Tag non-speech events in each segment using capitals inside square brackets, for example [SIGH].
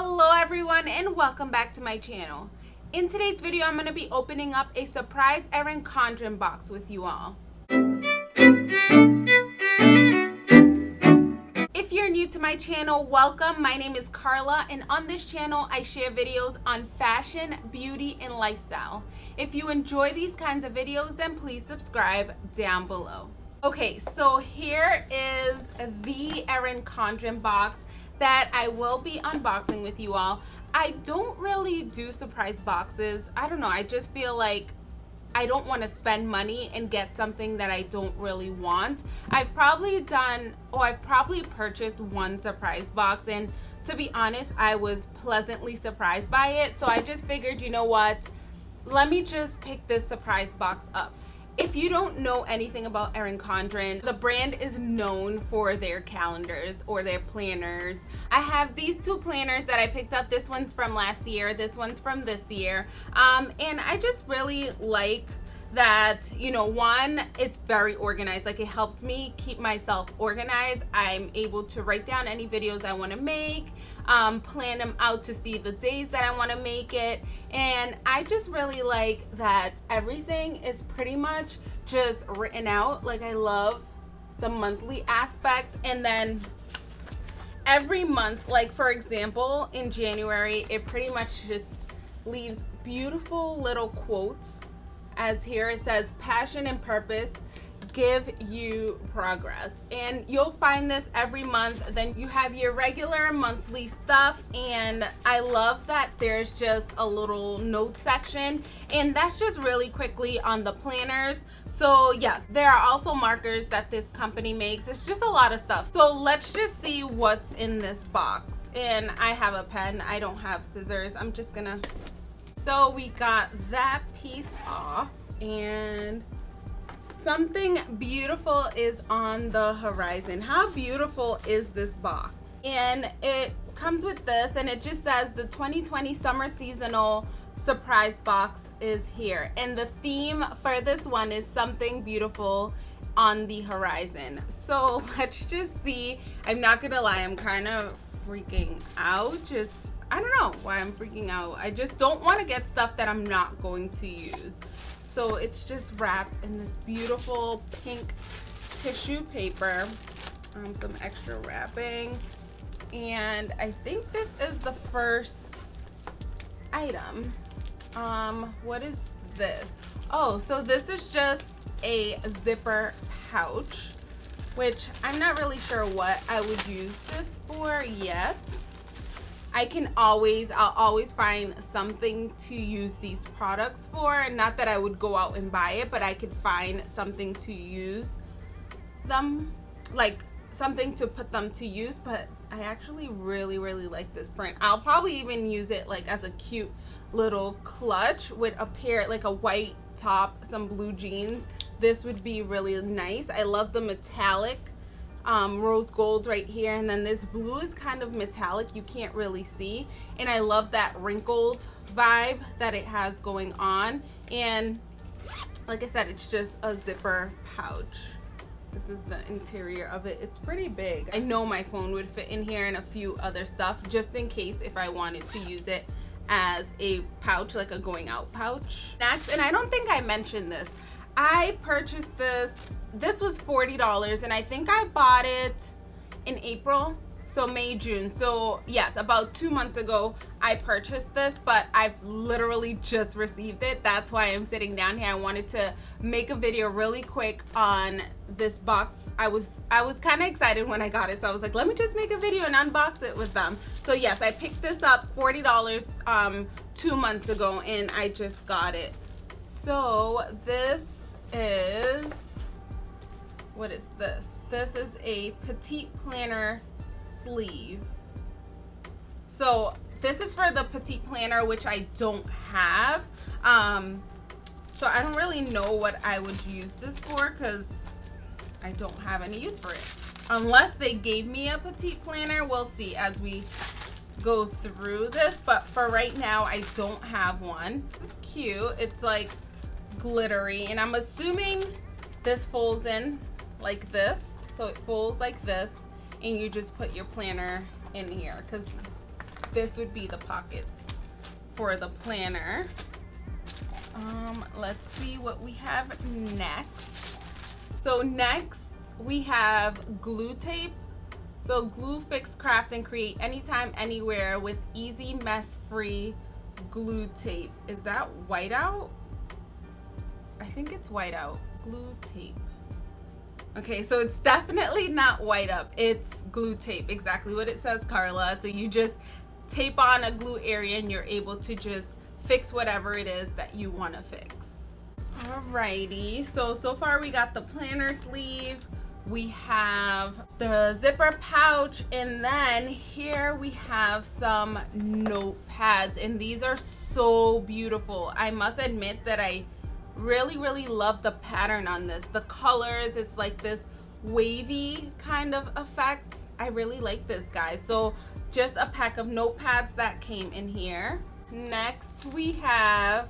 Hello everyone and welcome back to my channel. In today's video, I'm going to be opening up a surprise Erin Condren box with you all. If you're new to my channel, welcome. My name is Carla and on this channel, I share videos on fashion, beauty, and lifestyle. If you enjoy these kinds of videos, then please subscribe down below. Okay, so here is the Erin Condren box that I will be unboxing with you all. I don't really do surprise boxes. I don't know. I just feel like I don't want to spend money and get something that I don't really want. I've probably done, or I've probably purchased one surprise box and to be honest, I was pleasantly surprised by it. So I just figured, you know what? Let me just pick this surprise box up. If you don't know anything about Erin Condren, the brand is known for their calendars or their planners. I have these two planners that I picked up. This one's from last year, this one's from this year. Um, and I just really like that you know one it's very organized. Like it helps me keep myself organized. I'm able to write down any videos i want to make um, plan them out to see the days that i want to make it. And i just really like that everything is pretty much just written out. Like i love the monthly aspect. And then every month like for example in january it pretty much just leaves beautiful little quotes as here it says passion and purpose give you progress. And you'll find this every month. Then you have your regular monthly stuff. And I love that there's just a little note section. And that's just really quickly on the planners. So yes there are also markers that this company makes. It's just a lot of stuff. So let's just see what's in this box. And I have a pen. I don't have scissors. I'm just gonna so we got that piece off and something beautiful is on the horizon. How beautiful is this box? And it comes with this and it just says the 2020 summer seasonal surprise box is here. And the theme for this one is something beautiful on the horizon. So [LAUGHS] let's just see. I'm not gonna lie, I'm kind of freaking out just I don't know why I'm freaking out. I just don't want to get stuff that I'm not going to use. So it's just wrapped in this beautiful pink tissue paper. Um, some extra wrapping. And I think this is the first item. Um, what is this? Oh, so this is just a zipper pouch, which I'm not really sure what I would use this for yet. I can always, I'll always find something to use these products for. Not that I would go out and buy it, but I could find something to use them, like something to put them to use. But I actually really, really like this print. I'll probably even use it like as a cute little clutch with a pair, like a white top, some blue jeans. This would be really nice. I love the metallic um, rose gold right here. And then this blue is kind of metallic you can't really see. And I love that wrinkled vibe that it has going on. And like I said it's just a zipper pouch. This is the interior of it. It's pretty big. I know my phone would fit in here and a few other stuff just in case if I wanted to use it as a pouch like a going out pouch. Next and I don't think I mentioned this I purchased this this was $40 and I think I bought it in April so May June. So yes about two months ago I purchased this but I've literally just received it. That's why I'm sitting down here. I wanted to make a video really quick on this box. I was I was kind of excited when I got it so I was like let me just make a video and unbox it with them. So yes I picked this up $40 um two months ago and I just got it. So this is what is this? This is a petite planner sleeve. So this is for the petite planner, which I don't have. Um, so I don't really know what I would use this for because I don't have any use for it. Unless they gave me a petite planner, we'll see as we go through this. But for right now, I don't have one. It's cute. It's like glittery and I'm assuming this folds in like this so it folds like this and you just put your planner in here because this would be the pockets for the planner. Um, let's see what we have next. So next we have glue tape. So glue, fix, craft, and create anytime, anywhere with easy, mess-free glue tape. Is that whiteout? I think it's whiteout. Glue tape. Okay, so it's definitely not white up. It's glue tape, exactly what it says, Carla. So you just tape on a glue area and you're able to just fix whatever it is that you want to fix. Alrighty, so so far we got the planner sleeve, we have the zipper pouch, and then here we have some notepads, and these are so beautiful. I must admit that I really, really love the pattern on this. The colors, it's like this wavy kind of effect. I really like this, guys. So just a pack of notepads that came in here. Next, we have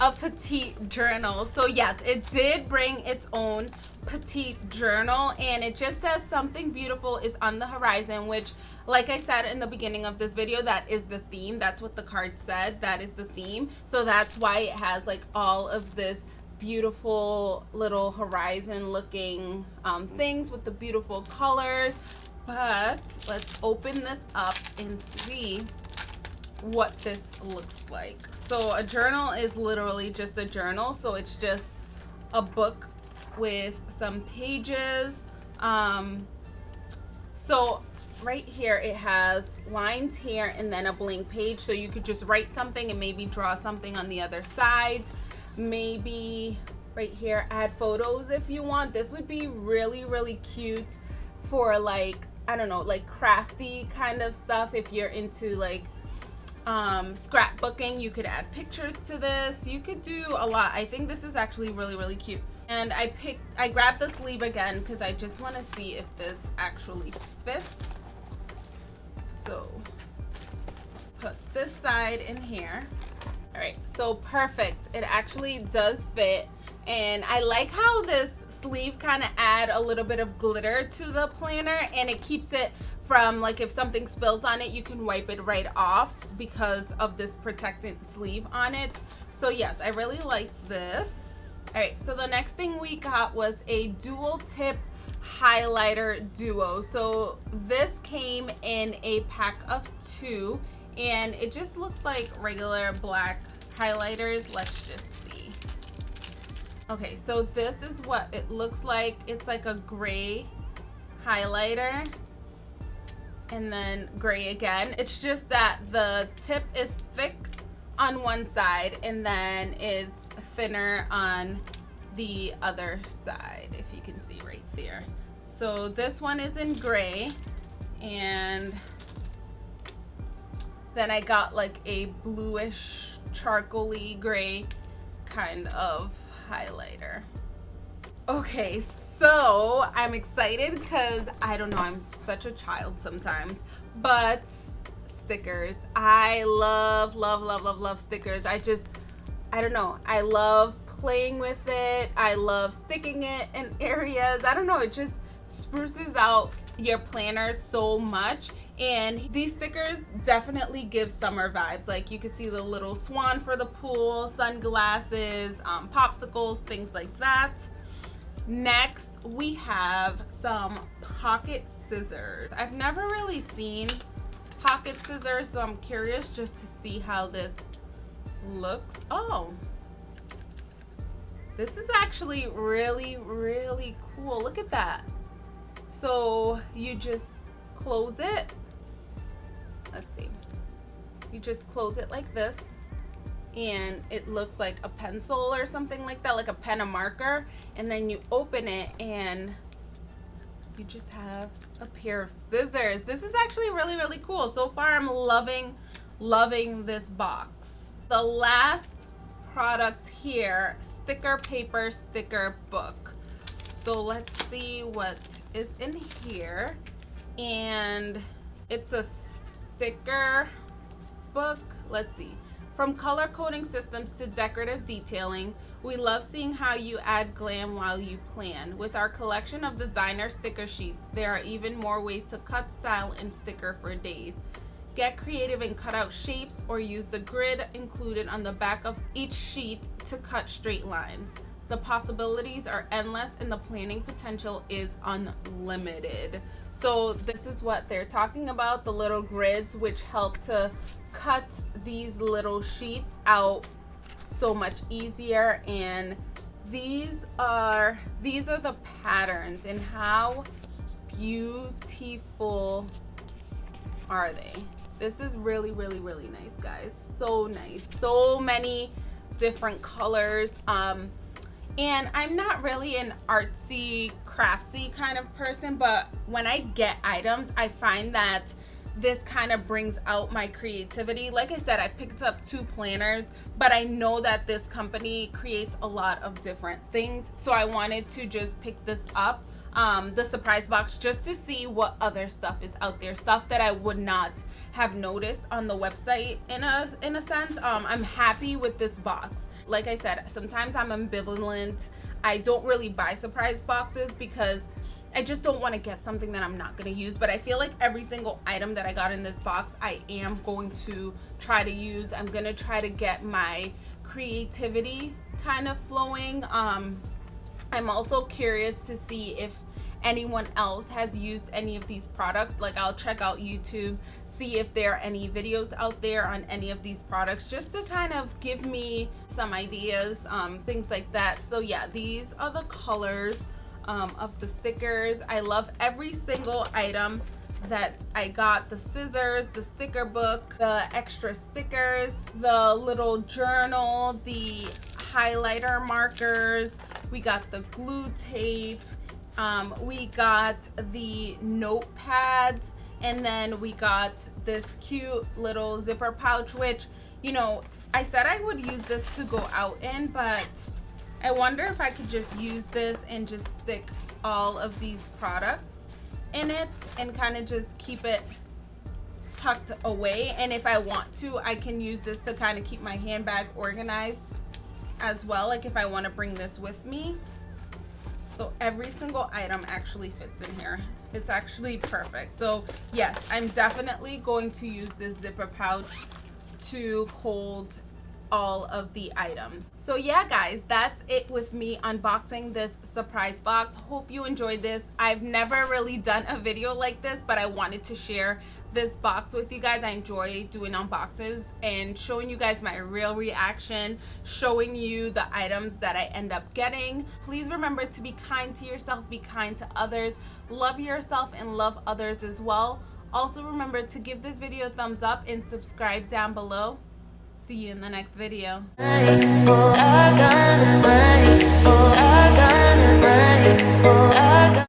a petite journal. So yes, it did bring its own petite journal and it just says something beautiful is on the horizon, which like I said in the beginning of this video, that is the theme. That's what the card said. That is the theme. So that's why it has like all of this beautiful little horizon looking um, things with the beautiful colors. But let's open this up and see what this looks like. So a journal is literally just a journal. So it's just a book with some pages. Um, so right here it has lines here and then a blank page. So you could just write something and maybe draw something on the other side. Maybe right here add photos if you want. This would be really, really cute for like, I don't know, like crafty kind of stuff if you're into like um, scrapbooking. You could add pictures to this. You could do a lot. I think this is actually really, really cute. And I picked, I grabbed the sleeve again because I just want to see if this actually fits. So put this side in here. All right, so perfect. It actually does fit. And I like how this sleeve kind of add a little bit of glitter to the planner and it keeps it from like if something spills on it you can wipe it right off because of this protectant sleeve on it. So yes i really like this. All right so the next thing we got was a dual tip highlighter duo. So this came in a pack of two and it just looks like regular black highlighters. Let's just see. Okay so this is what it looks like. It's like a gray highlighter and then gray again. It's just that the tip is thick on one side and then it's thinner on the other side, if you can see right there. So this one is in gray and then I got like a bluish charcoaly gray kind of highlighter. Okay, so I'm excited because I don't know, I'm such a child sometimes, but stickers. I love, love, love, love, love stickers. I just, I don't know, I love playing with it. I love sticking it in [LAUGHS] areas. I don't know, it just spruces out your planner so much and these stickers definitely give summer vibes like you can see the little swan for the pool sunglasses um, popsicles things like that Next, we have some pocket scissors. I've never really seen pocket scissors, so I'm curious just to see how this looks. Oh, this is actually really, really cool. Look at that. So you just close it. Let's see. You just close it like this and it looks like a pencil or something like that like a pen and marker and then you open it and you just have a pair of scissors. This is actually really really cool. So far i'm loving loving this box. The last product here sticker paper sticker book. So let's see what is in here. And it's a sticker book. Let's see from color coding systems to decorative detailing, we love seeing how you add glam while you plan. With our collection of designer sticker sheets, there are even more ways to cut, style, and sticker for days. Get creative and cut out shapes or use the grid included on the back of each sheet to cut straight lines. The possibilities are endless and the planning potential is unlimited. So this is what they're talking about, the little grids which help to cut these little sheets out so much easier and these are these are the patterns and how beautiful are they. This is really really really nice guys. So nice. So many different colors um and i'm not really an artsy craftsy kind of person but when i get items i find that this kind of brings out my creativity. Like i said i picked up two planners but i know that this company creates a lot of different things so i wanted to just pick this up um, the surprise box just to see what other stuff is out there stuff that i would not have noticed on the website in a in a sense. Um, i'm happy with this box. Like i said sometimes i'm ambivalent. I don't really buy surprise boxes because I just don't want to get something that I'm not going to use but I feel like every single item that I got in this box I am going to try to use. I'm going to try to get my creativity kind of flowing. Um I'm also curious to see if anyone else has used any of these products. Like I'll check out YouTube see if there are any videos out there on any of these products just to kind of give me some ideas um, things like that. So yeah these are the colors um, of the stickers. I love every single item that I got. The scissors, the sticker book, the extra stickers, the little journal, the highlighter markers, we got the glue tape, um, we got the notepads, and then we got this cute little zipper pouch, which, you know, I said I would use this to go out in, but I wonder if I could just use this and just stick all of these products in it and kind of just keep it tucked away. And if I want to I can use this to kind of keep my handbag organized as well like if I want to bring this with me. So every single item actually fits in here. It's actually perfect. So yes I'm definitely going to use this zipper pouch to hold all of the items. So yeah guys that's it with me unboxing this surprise box. Hope you enjoyed this. I've never really done a video like this but i wanted to share this box with you guys. I enjoy doing unboxes and showing you guys my real reaction showing you the items that i end up getting. Please remember to be kind to yourself be kind to others love yourself and love others as well. Also remember to give this video a thumbs up and subscribe down below see you in the next video.